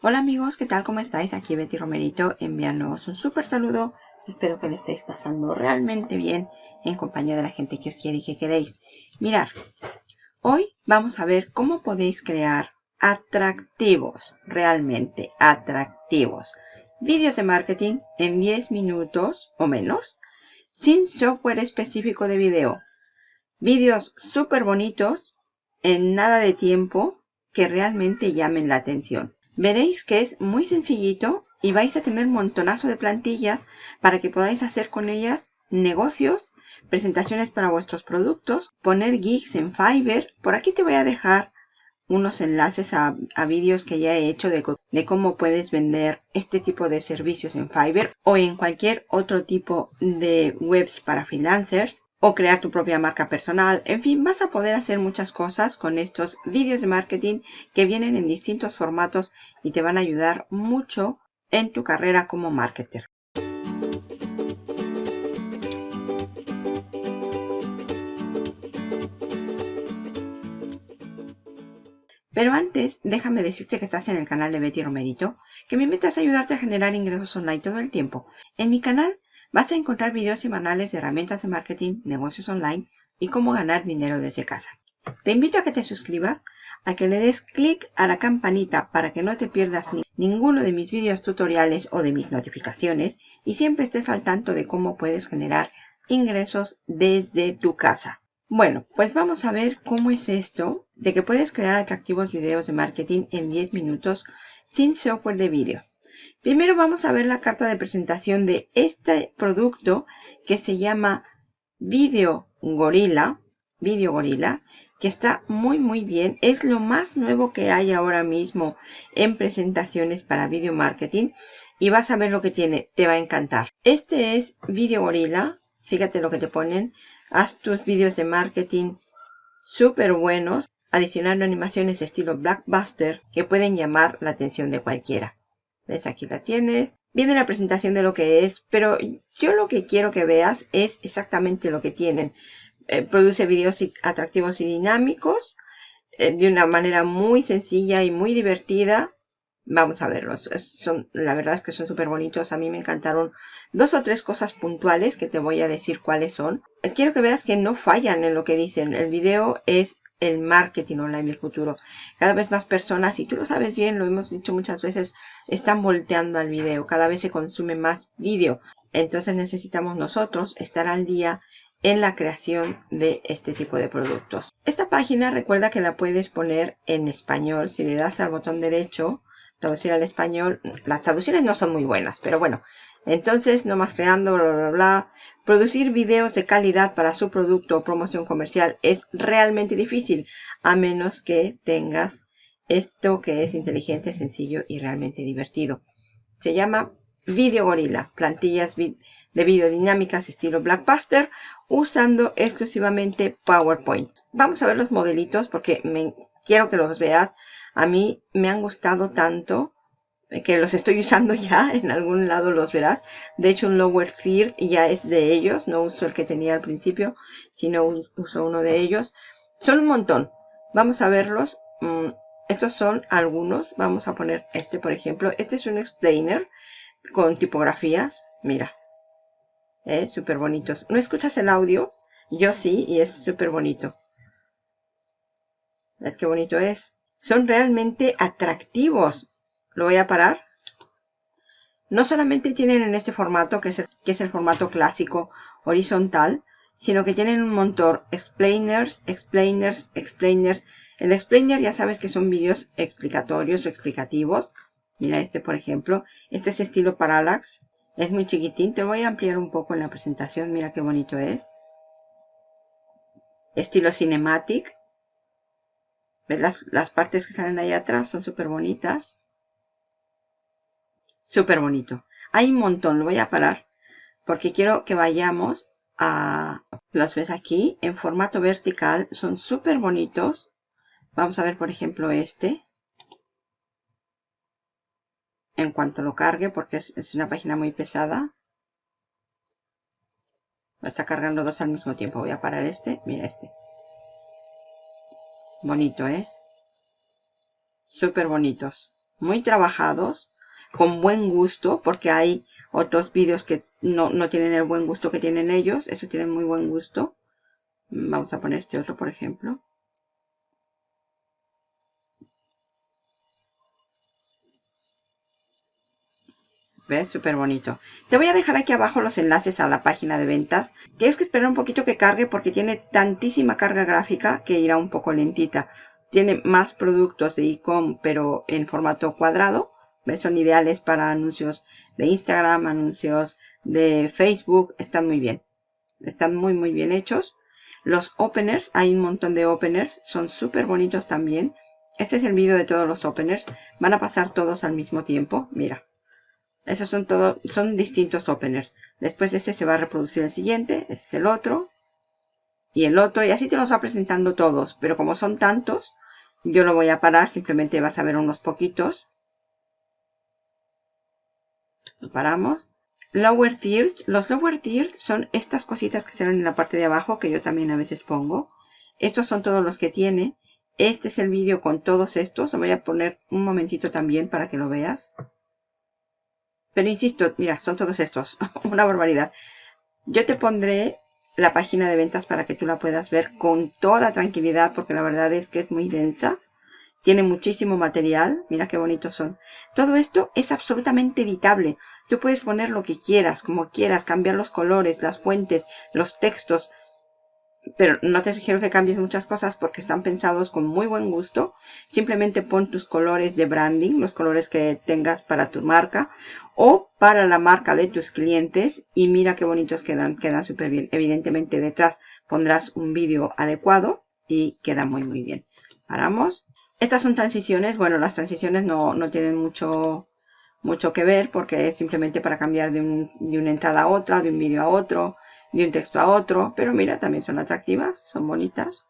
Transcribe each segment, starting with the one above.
Hola amigos, ¿qué tal? ¿Cómo estáis? Aquí Betty Romerito enviándoos un súper saludo. Espero que lo estéis pasando realmente bien en compañía de la gente que os quiere y que queréis. Mirar, hoy vamos a ver cómo podéis crear atractivos, realmente atractivos, vídeos de marketing en 10 minutos o menos, sin software específico de video. Vídeos súper bonitos, en nada de tiempo, que realmente llamen la atención. Veréis que es muy sencillito y vais a tener montonazo de plantillas para que podáis hacer con ellas negocios, presentaciones para vuestros productos, poner gigs en Fiverr. Por aquí te voy a dejar unos enlaces a, vídeos que ya he hecho de, de, cómo puedes vender este tipo de servicios en Fiverr o en cualquier otro tipo de webs para freelancers o crear tu propia marca personal. En fin, vas a poder hacer muchas cosas con estos vídeos de marketing que vienen en distintos formatos y te van a ayudar mucho en tu carrera como marketer. Pero antes, déjame decirte que estás en el canal de Betty Romerito, que me invitas a ayudarte a generar ingresos online todo el tiempo. En mi canal Vas a encontrar videos semanales de herramientas de marketing, negocios online y cómo ganar dinero desde casa. Te invito a que te suscribas, a que le des clic a la campanita para que no te pierdas ninguno de mis videos tutoriales o de mis notificaciones y siempre estés al tanto de cómo puedes generar ingresos desde tu casa. Bueno, pues vamos a ver cómo es esto de que puedes crear atractivos videos de marketing en 10 minutos sin software de vídeo. Primero vamos a ver la carta de presentación de este producto que se llama Video Gorilla, Video Gorilla, que está muy muy bien. Es lo más nuevo que hay ahora mismo en presentaciones para video marketing y vas a ver lo que tiene, te va a encantar. Este es Video Gorilla, fíjate lo que te ponen. Haz tus vídeos de marketing súper buenos, adicionando animaciones estilo Blackbuster que pueden llamar la atención de cualquiera. ¿Ves? Aquí la tienes. Viene la presentación de lo que es, pero yo lo que quiero que veas es exactamente lo que tienen. Eh, produce videos atractivos y dinámicos eh, de una manera muy sencilla y muy divertida. Vamos a verlos. son, la verdad es que son súper bonitos. A mí me encantaron dos o tres cosas puntuales que te voy a decir cuáles son. Quiero que veas que no fallan en lo que dicen. El video es el marketing online del futuro. Cada vez más personas, y tú lo sabes bien, lo hemos dicho muchas veces, están volteando al video. Cada vez se consume más vídeo. Entonces necesitamos nosotros estar al día en la creación de este tipo de productos. Esta página recuerda que la puedes poner en español. Si le das al botón derecho, traducir al español, las traducciones no son muy buenas, pero bueno, entonces, no más creando, bla, bla, bla. Producir videos de calidad para su producto o promoción comercial es realmente difícil, a menos que tengas esto que es inteligente, sencillo y realmente divertido. Se llama Video Gorilla, plantillas de video dinámicas estilo Blackbuster, usando exclusivamente PowerPoint. Vamos a ver los modelitos porque me, quiero que los veas. A mí me han gustado tanto que los estoy usando ya, en algún lado los verás. De hecho, un Lower Third ya es de ellos, no uso el que tenía al principio, sino uso uno de ellos. Son un montón, vamos a verlos. Mm, estos son algunos, vamos a poner este por ejemplo. Este es un explainer con tipografías, mira, eh, súper bonitos. ¿No escuchas el audio? Yo sí, y es súper bonito. ¿Ves qué bonito es? Son realmente atractivos lo voy a parar. No solamente tienen en este formato, que es, el, formato clásico horizontal, sino que tienen un montón explainers, explainers, explainers. El explainer ya sabes que son vídeos explicatorios o explicativos. Mira este por ejemplo. Este es estilo parallax. Es muy chiquitín. Te voy a ampliar un poco en la presentación. Mira qué bonito es. Estilo cinematic. ¿Ves las, las partes que salen ahí atrás? Son súper bonitas. Súper bonito. Hay un montón, lo voy a parar porque quiero que vayamos a... Los ves aquí en formato vertical, son súper bonitos. Vamos a ver, por ejemplo, este. En cuanto lo cargue, porque es, una página muy pesada. Está cargando dos al mismo tiempo. Voy a parar este. Mira este. Bonito, ¿eh? Súper bonitos. muy trabajados, con buen gusto, porque hay otros vídeos que no, no tienen el buen gusto que tienen ellos. Eso tienen muy buen gusto. Vamos a poner este otro, por ejemplo. ¿Ves? Súper bonito. Te voy a dejar aquí abajo los enlaces a la página de ventas. Tienes que esperar un poquito que cargue porque tiene tantísima carga gráfica que irá un poco lentita. Tiene más productos de e-com pero en formato cuadrado. ¿Ves? Son ideales para anuncios de Instagram, anuncios de Facebook. Están muy bien. Están muy muy bien hechos. Los openers, hay un montón de openers. Son súper bonitos también. Este es el vídeo de todos los openers. Van a pasar todos al mismo tiempo. Mira. Esos son todos, son distintos openers. Después de ese se va a reproducir el siguiente. Ese es el otro. Y el otro. Y así te los va presentando todos. Pero como son tantos, yo lo voy a parar. Simplemente vas a ver unos poquitos. Lo paramos. Lower tiers. Los lower tiers son estas cositas que salen en la parte de abajo. Que yo también a veces pongo. Estos son todos los que tiene. Este es el vídeo con todos estos. Lo voy a poner un momentito también para que lo veas. Pero insisto, mira, son todos estos. Una barbaridad. Yo te pondré la página de ventas para que tú la puedas ver con toda tranquilidad porque la verdad es que es muy densa. Tiene muchísimo material. Mira qué bonitos son. Todo esto es absolutamente editable. Tú puedes poner lo que quieras, como quieras, cambiar los colores, las fuentes, los textos pero no te sugiero que cambies muchas cosas porque están pensados con muy buen gusto. Simplemente pon tus colores de branding, los colores que tengas para tu marca o para la marca de tus clientes y mira qué bonitos quedan, quedan súper bien. Evidentemente detrás pondrás un vídeo adecuado y queda muy muy bien. Paramos. Estas son transiciones, bueno las transiciones no, no tienen mucho, mucho que ver porque es simplemente para cambiar de, un, de una entrada a otra, de un vídeo a otro de un texto a otro. Pero mira, también son atractivas, son bonitas.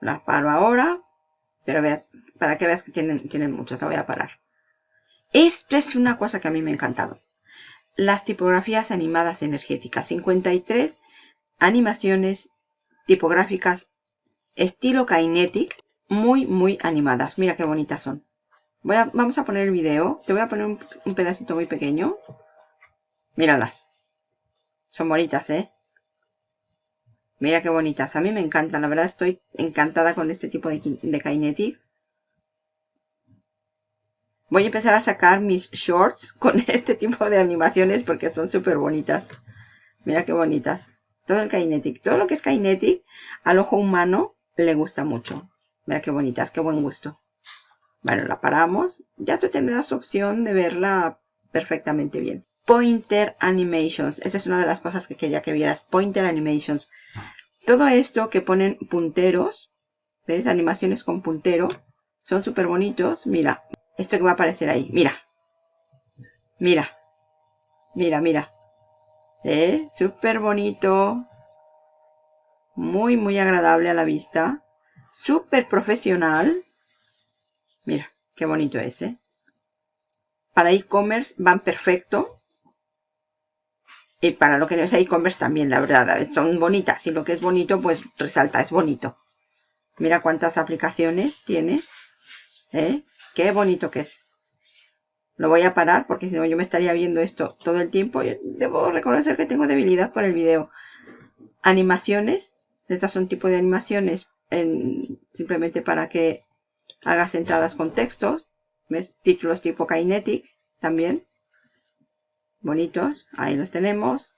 Las paro ahora. Pero veas, para que veas que tienen, tienen muchos, la voy a parar. Esto es una cosa que a mí me ha encantado. Las tipografías animadas energéticas. 53 animaciones tipográficas estilo Kinetic. Muy, muy animadas. Mira qué bonitas son vamos a poner el video. Te voy a poner un, pedacito muy pequeño. Míralas. Son bonitas, ¿eh? Mira qué bonitas. A mí me encantan. La verdad estoy encantada con este tipo de, de Kinetics. Voy a empezar a sacar mis shorts con este tipo de animaciones porque son súper bonitas. Mira qué bonitas. Todo el Kinetic. Todo lo que es Kinetic al ojo humano le gusta mucho. Mira qué bonitas. Qué buen gusto. Bueno, la paramos. Ya tú tendrás opción de verla perfectamente bien. Pointer Animations. Esa es una de las cosas que quería que vieras. Pointer Animations. Todo esto que ponen punteros. ¿Ves? Animaciones con puntero. Son súper bonitos. Mira. Esto que va a aparecer ahí. Mira. Mira. Mira, mira. ¿Eh? Súper bonito. Muy, muy agradable a la vista. Súper profesional. Qué bonito es, ¿eh? Para e-commerce van perfecto. Y para lo que no es e-commerce también, la verdad, son bonitas. Y lo que es bonito, pues resalta, es bonito. Mira cuántas aplicaciones tiene. ¿Eh? Qué bonito que es. Lo voy a parar porque si no yo me estaría viendo esto todo el tiempo. debo reconocer que tengo debilidad por el video. Animaciones. Estas son tipo de animaciones simplemente para que hagas entradas con textos. ¿Ves? Títulos tipo Kinetic también. Bonitos. Ahí los tenemos.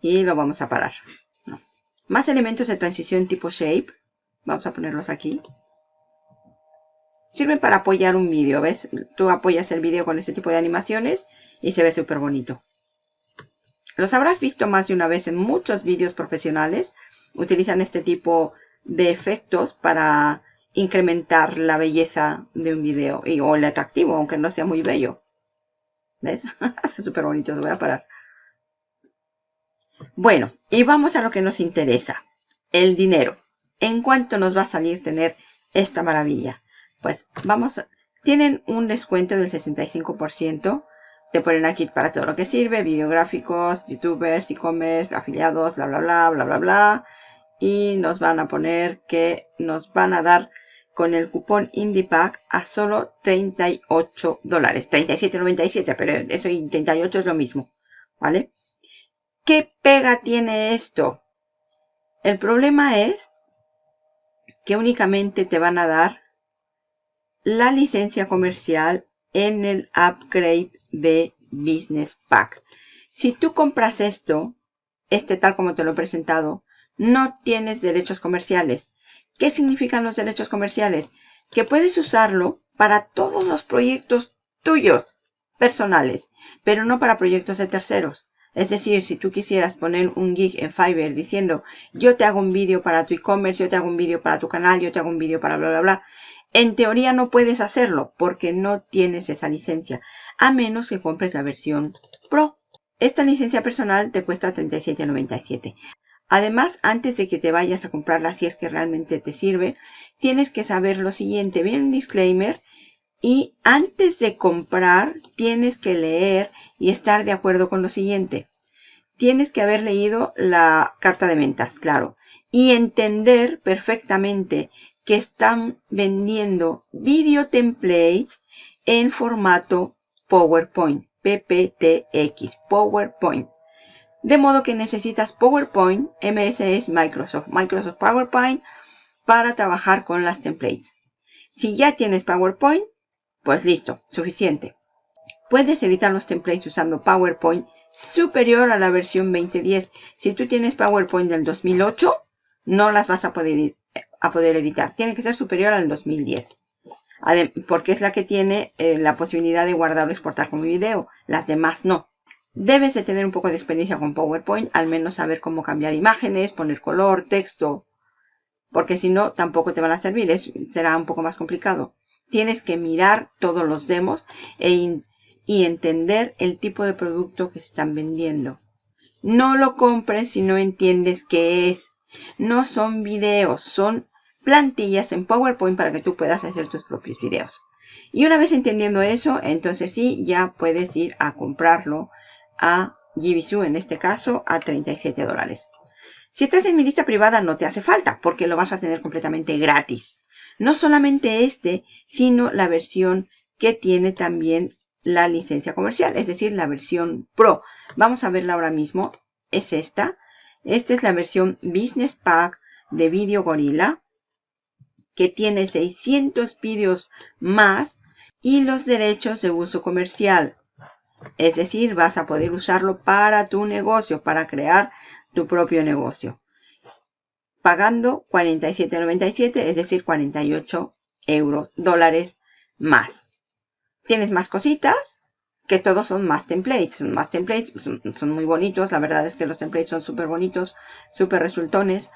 Y lo vamos a parar. Más elementos de transición tipo Shape. Vamos a ponerlos aquí. Sirven para apoyar un vídeo, ¿ves? Tú apoyas el vídeo con este tipo de animaciones y se ve súper bonito. Los habrás visto más de una vez en muchos vídeos profesionales. Utilizan este tipo de efectos para incrementar la belleza de un video y, o el atractivo, aunque no sea muy bello. ¿Ves? Hace súper bonito, voy a parar. Bueno, y vamos a lo que nos interesa. El dinero. ¿En cuánto nos va a salir tener esta maravilla? Pues vamos, tienen un descuento del 65%. Te ponen aquí para todo lo que sirve, videográficos, youtubers, e-commerce, afiliados, bla, bla, bla, bla, bla, bla y nos van a poner que nos van a dar con el cupón IndiePack a solo 38 dólares. 37.97, pero eso y 38 es lo mismo. ¿Vale? ¿Qué pega tiene esto? El problema es que únicamente te van a dar la licencia comercial en el upgrade de Business Pack. Si tú compras esto, este tal como te lo he presentado, no tienes derechos comerciales. ¿Qué significan los derechos comerciales? Que puedes usarlo para todos los proyectos tuyos personales, pero no para proyectos de terceros. Es decir, si tú quisieras poner un gig en Fiverr diciendo yo te hago un vídeo para tu e-commerce, yo te hago un vídeo para tu canal, yo te hago un vídeo para bla bla bla, en teoría no puedes hacerlo porque no tienes esa licencia, a menos que compres la versión Pro. Esta licencia personal te cuesta $37.97. Además, antes de que te vayas a comprarla, si es que realmente te sirve, tienes que saber lo siguiente. Viene un disclaimer y antes de comprar tienes que leer y estar de acuerdo con lo siguiente. Tienes que haber leído la carta de ventas, claro, y entender perfectamente que están vendiendo video templates en formato PowerPoint, PPTX, PowerPoint. De modo que necesitas PowerPoint, MS es Microsoft, Microsoft PowerPoint para trabajar con las templates. Si ya tienes PowerPoint, pues listo, suficiente. Puedes editar los templates usando PowerPoint superior a la versión 2010. Si tú tienes PowerPoint del 2008, no las vas a poder, a poder editar. Tiene que ser superior al 2010. Porque es la que tiene eh, la posibilidad de guardar o exportar como video. Las demás no. Debes de tener un poco de experiencia con PowerPoint, al menos saber cómo cambiar imágenes, poner color, texto, porque si no, tampoco te van a servir, será un poco más complicado tienes que mirar todos los demos e y entender el tipo de producto que están vendiendo. No lo compres si no entiendes qué es. No son videos, son plantillas en PowerPoint para que tú puedas hacer tus propios videos. Y una vez entendiendo eso, entonces sí, ya puedes ir a comprarlo a Jibisu, en este caso, a 37 dólares. Si estás en mi lista privada no te hace falta, porque lo vas a tener completamente gratis. No solamente este, sino la versión que tiene también la licencia comercial, es decir, la versión Pro. Vamos a verla ahora mismo. Es esta. Esta es la versión Business Pack de Video Gorilla, que tiene 600 vídeos más y los derechos de uso comercial. Es decir, vas a poder usarlo para tu negocio, para crear tu propio negocio pagando 47.97, es decir, 48 euros, dólares más. Tienes más cositas, que todos son más templates. Son más templates, son, muy bonitos. La verdad es que los templates son súper bonitos, súper resultones.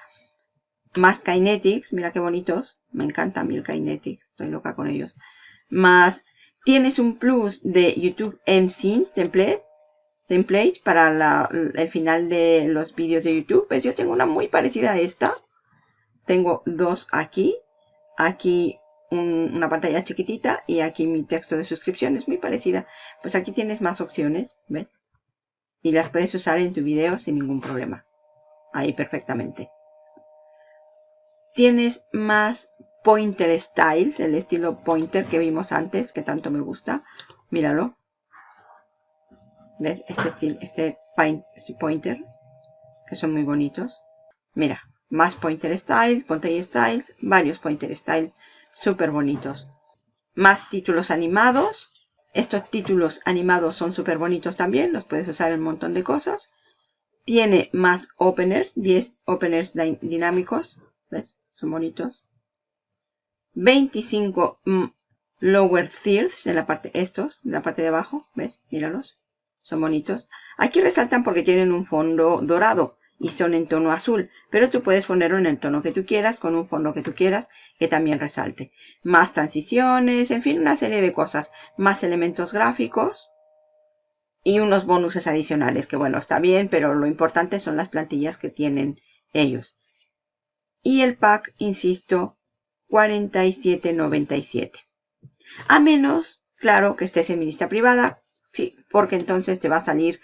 Más Kinetics, mira qué bonitos. Me encanta a mí el Kinetics, estoy loca con ellos. Más, tienes un plus de YouTube MScenes template template para el final de los vídeos de YouTube. Pues yo tengo una muy parecida a esta. Tengo dos aquí. Aquí una pantalla chiquitita y aquí mi texto de suscripción es muy parecida. Pues aquí tienes más opciones, ¿ves? Y las puedes usar en tu video sin ningún problema. Ahí perfectamente. Tienes más Pointer Styles, el estilo Pointer que vimos antes, que tanto me gusta. Míralo. ¿Ves? Este, este, este pointer, que son muy bonitos. Mira, más pointer styles, pointer styles, varios pointer styles súper bonitos. Más títulos animados. Estos títulos animados son súper bonitos también, los puedes usar en un montón de cosas. Tiene más openers, 10 openers dinámicos, ¿ves? Son bonitos. 25 mm, lower thirds en la parte, estos, en la parte de abajo, ¿ves? Míralos. Son bonitos. Aquí resaltan porque tienen un fondo dorado y son en tono azul. Pero tú puedes ponerlo en el tono que tú quieras, con un fondo que tú quieras, que también resalte. Más transiciones, en fin, una serie de cosas. Más elementos gráficos. Y unos bonuses adicionales, que bueno, está bien, pero lo importante son las plantillas que tienen ellos. Y el pack, insisto, 47.97. A menos, claro, que estés en mi lista privada, Sí, porque entonces te va a salir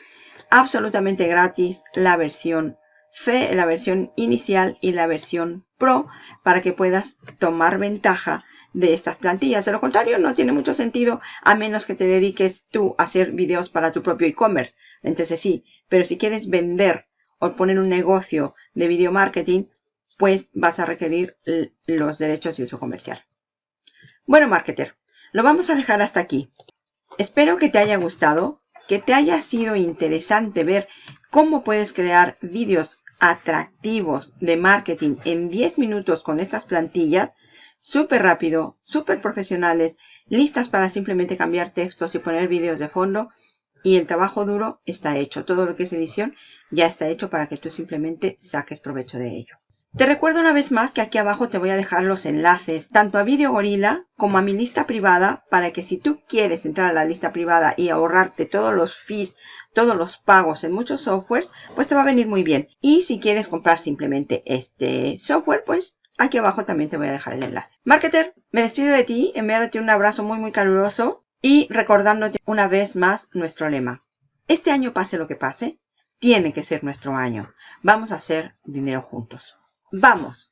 absolutamente gratis la versión Fe, la versión inicial y la versión Pro para que puedas tomar ventaja de estas plantillas. De lo contrario, no tiene mucho sentido a menos que te dediques tú a hacer videos para tu propio e-commerce. Entonces sí, pero si quieres vender o poner un negocio de video marketing, pues vas a requerir los derechos de uso comercial. Bueno, marketer, lo vamos a dejar hasta aquí. Espero que te haya gustado, que te haya sido interesante ver cómo puedes crear vídeos atractivos de marketing en 10 minutos con estas plantillas, súper rápido, súper profesionales, listas para simplemente cambiar textos y poner vídeos de fondo. Y el trabajo duro está hecho. Todo lo que es edición ya está hecho para que tú simplemente saques provecho de ello. Te recuerdo una vez más que aquí abajo te voy a dejar los enlaces tanto a Video Gorilla como a mi lista privada para que si tú quieres entrar a la lista privada y ahorrarte todos los fees, todos los pagos en muchos softwares, pues te va a venir muy bien. Y si quieres comprar simplemente este software, pues aquí abajo también te voy a dejar el enlace. Marketer, me despido de ti, enviándote un abrazo muy muy caluroso y recordándote una vez más nuestro lema. Este año pase lo que pase, tiene que ser nuestro año. Vamos a hacer dinero juntos. Vamos,